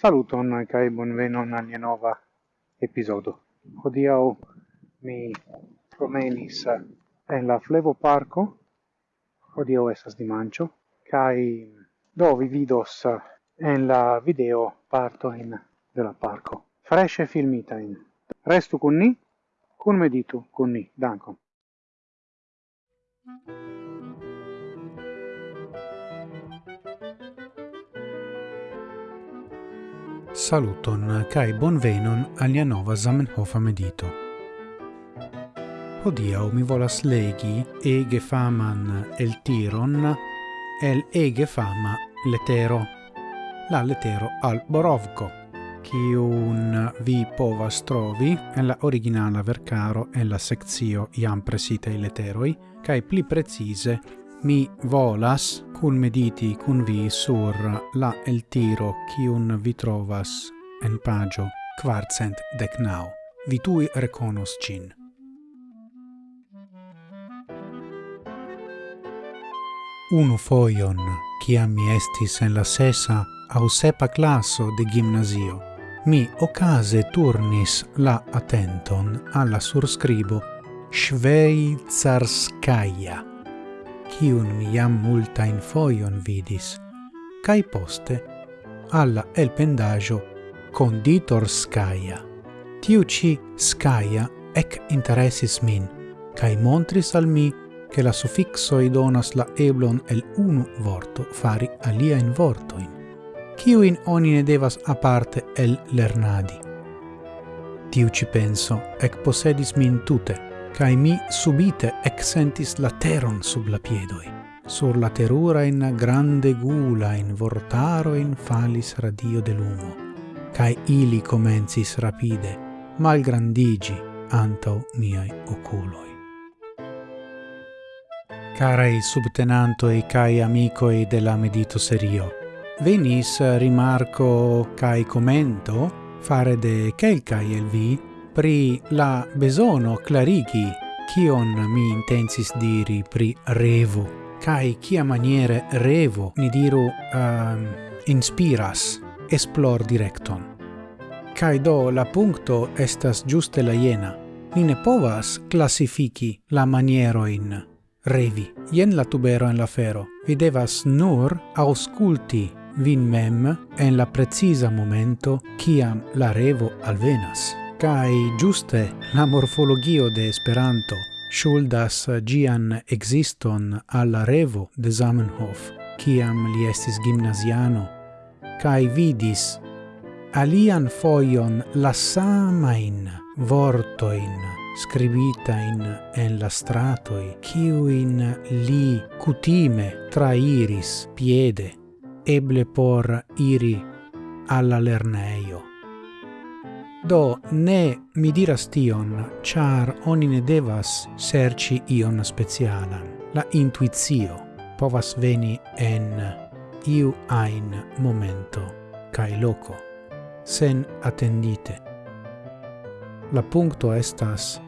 Saluton kaj bonvenon al nova epizodo. Hodiaŭ mi promenis eh, en la Flevo Parko. Hodiaŭ estas dimanĉo kaj do vi vidos eh, en la video parto in de la parko. Freshe filmita in. Restu kun ni, kun meditu kun ni. Dankon. Thank you. Saluton kai bonvenon alia nova Zamenhof medito. Hodiaŭ mi volas legi ege faman el tiron el ege fama letero. La letero al borovco, un vi povas trovi en la originala vercaro en la sezio iam presita i leteroi, kai pli precise mi volas cun mediti cun vi sur la el tiro cium vi trovas en pagio quarcent decnau. Vi tui reconos cin. Unu foion, ciam mi estis en la sesa au sepa classo de gimnasio, mi ocase turnis la attenton alla surscribo Schweizarskaia kiun mi jam multain foion vidis, cae poste alla elpendaggio conditor Scaia. Tiu ci Scaia ec interessis min, cae montris al mi che la suffixoi donas la eblon el unu vorto fari alia in vortoin, ciuin oni ne devas aparte el lernadi. Tiu ci penso ec posedis min tute, cae mi subite exentis la teron sub la piedoi. Sur la terura in grande gula in vortaro in falis radio de lumo, cae ili comencis rapide, malgrandigi antau miai oculoi. Carai subtenantoi cae amicoi de la medito serio, venis rimarco cae commento fare de quelcae el vi pri la besono clarigi kion mi intensis diri pri revo, kai kia maniere revo, ni diru, um, inspiras esplor directon. kai do la punto estas giuste la iena. Ni ne povas classifici la manieroin revi. yen la tubero en la fero. Vi devas nur ausculti vin mem en la precisa momento kiam la revo alvenas. Kai giuste la morfologio de Esperanto shuldas gian existon alla revo de Zamenhof, kiam li estis gimnaziano, kai vidis alian foion la samain vortoin scribitain en la stratoi, kiuin li cutime trairis piede, eble por iri alla lerneio. Do ne mi diras tion, char oni ne devas serci ion specialan. La intuizio povas veni en iu ein momento cae loco, sen attendite. La puncto estas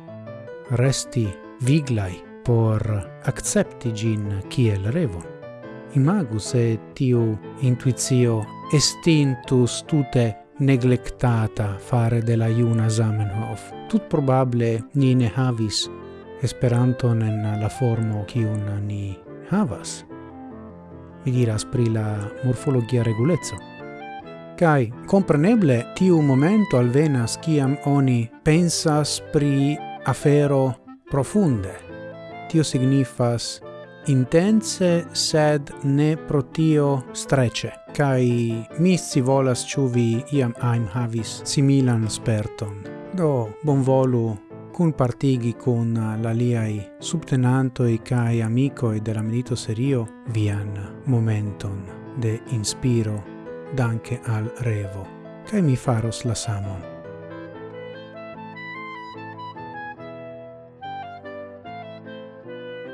resti viglai por accepti gin kiel revon. Imagu se tiu intuizio estintus tute neglectata fare de la iuna Zamenhof. Tut probable ni ne havis Esperanton en la formo kiun ni havas. Mi diras pri la morfologia regulezzo. Kai compreneble tiu momento alvenas kiam oni pensas pri afero profunde. Tio signifas intense sed ne pro tio strece kai mi si volas ĉu vi iam aim havis similan sperton. Do bonvolu kun partigi kun la liai subtenantoi kai amicoi della medito serio vian momenton de inspiro danke al revo kai mi faros la samon.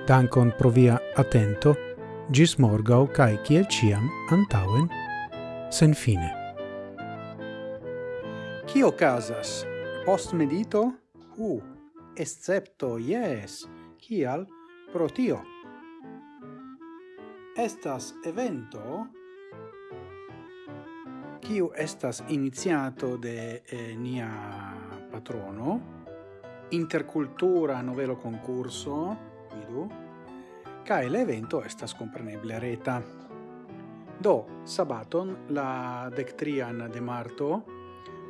Dankon pro via atento gis morgau cae ciel ciam antauen sen fine. Cio casas? Post medito? Uh, excepto, yes, cial pro tio. Estas evento kiu estas iniziato de eh, nia patrono intercultura novelo concurso vidu cae l'evento evento estas compreneble reta. Do, sabaton, la dectrian de marto,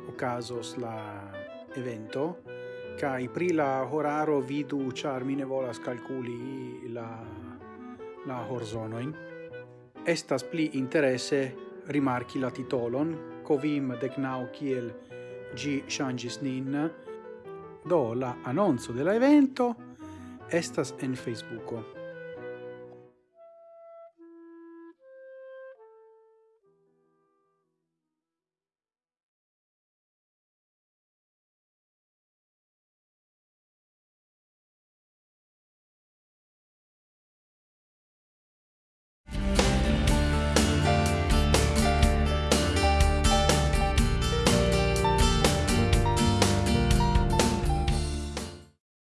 ocasos la evento, cae pri la horaro vidu, char mine volas calculi la, la horzonoin. Estas pli interesse rimarchi la titolon, covim decnau kiel gi changis nin, do la annonzo della evento estas en Facebooko.